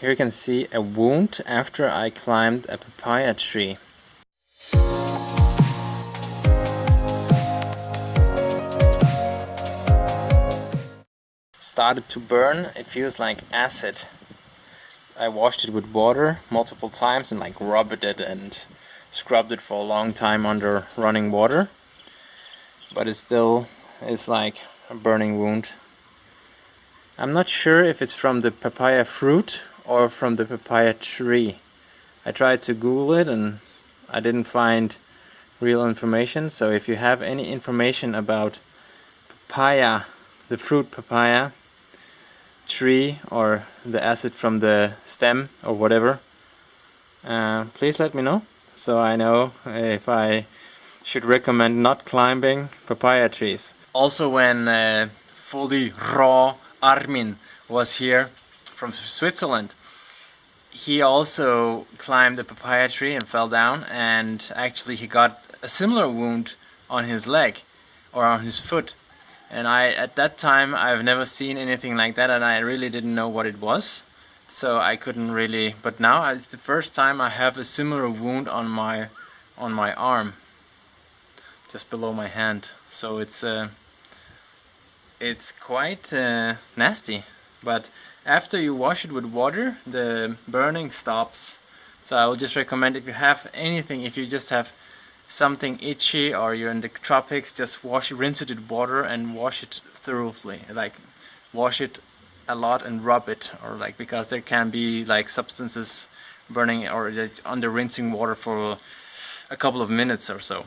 Here you can see a wound after I climbed a papaya tree. Started to burn, it feels like acid. I washed it with water multiple times and like rubbed it and scrubbed it for a long time under running water. But it still is like a burning wound. I'm not sure if it's from the papaya fruit or from the papaya tree. I tried to Google it and I didn't find real information. So if you have any information about papaya, the fruit papaya, tree or the acid from the stem or whatever uh, please let me know so I know if I should recommend not climbing papaya trees. Also when uh, fully raw Armin was here from Switzerland. He also climbed the papaya tree and fell down and actually he got a similar wound on his leg or on his foot. And I at that time I've never seen anything like that and I really didn't know what it was. So I couldn't really but now it's the first time I have a similar wound on my on my arm just below my hand. So it's uh, it's quite uh, nasty but after you wash it with water the burning stops so I will just recommend if you have anything if you just have something itchy or you're in the tropics, just wash, rinse it with water and wash it thoroughly. Like wash it a lot and rub it, or like because there can be like substances burning or under rinsing water for a couple of minutes or so.